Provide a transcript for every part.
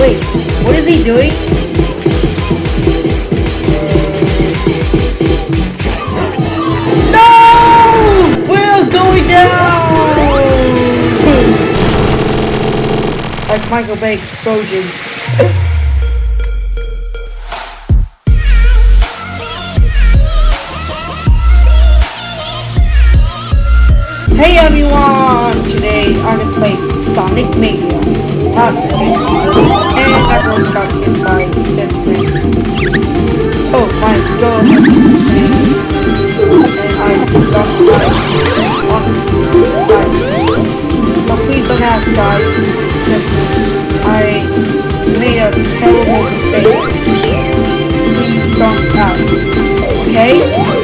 Wait, what is he doing? No! We're going down! like Michael Bay explosions. Hey everyone! Today I'm gonna play Sonic Mania. Okay. And I got hit by Jetman. Oh, my skull. And I lost my life. So please don't ask guys. I made a terrible mistake. Please don't ask. Okay?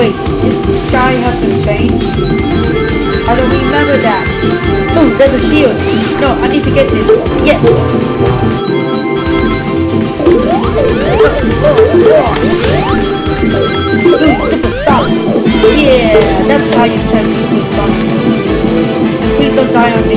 Wait, did the sky hasn't changed? I don't remember that. Oh, there's a shield. No, I need to get this. Yes! Ooh, super sonic. Yeah, that's how you turn super sonic. Please don't die on me,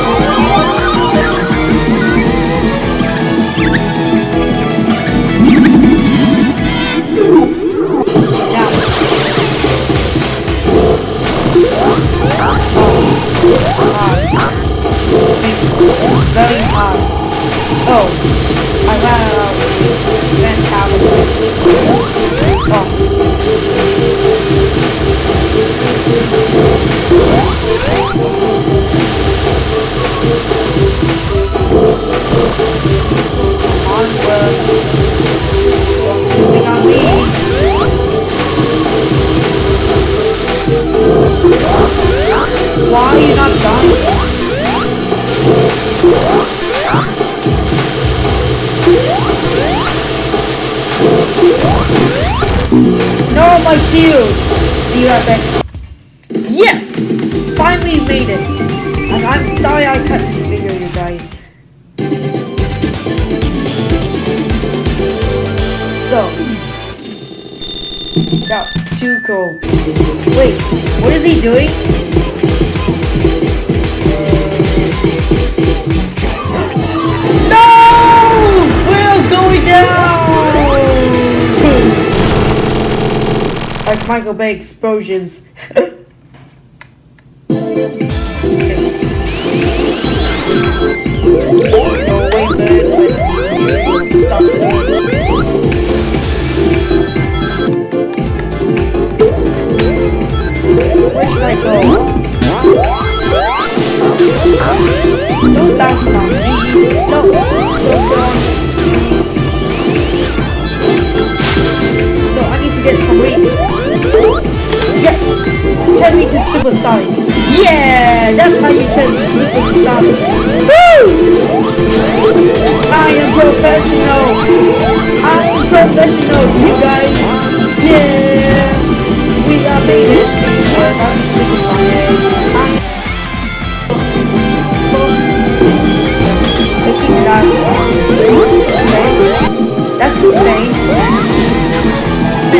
Oh, I ran out of mentality. Oh. Shield! You have it. Yes! Finally made it! And I'm sorry I cut this video, you guys. So. That's too cool. Wait, what is he doing? Like Michael Bay explosions. Where should I go? to get some rings. Yes! Turn me to Super Sonic. Yeah! That's how you turn Super Sonic. Woo! I am professional. I am professional, you guys. Yeah! We are made it. I'm Super Sonic. I'm I. Okay. That's insane.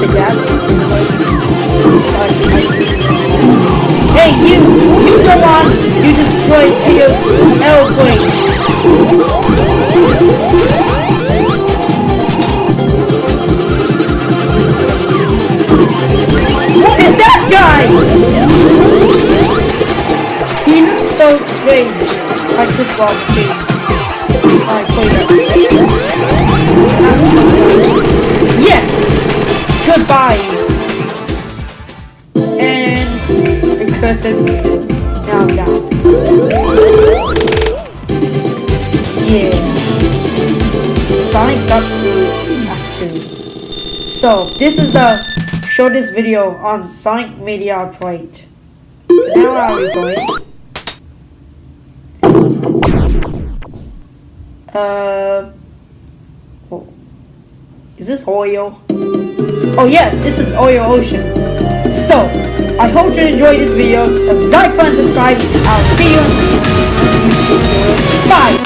Mr. Cat. Hey, you! You go on! You destroyed Teo's airplane! What is that guy? He looks so strange. I this Bob King. I play Goodbye! And the curtains now down. Yeah. Sonic got through Act 2. So, this is the shortest video on Sonic Mania Arcade. Now are we going? Uh, oh. is this Oyo? Oh yes, this is Oil Ocean. So, I hope you enjoyed this video. Like, comment, subscribe. I'll see you.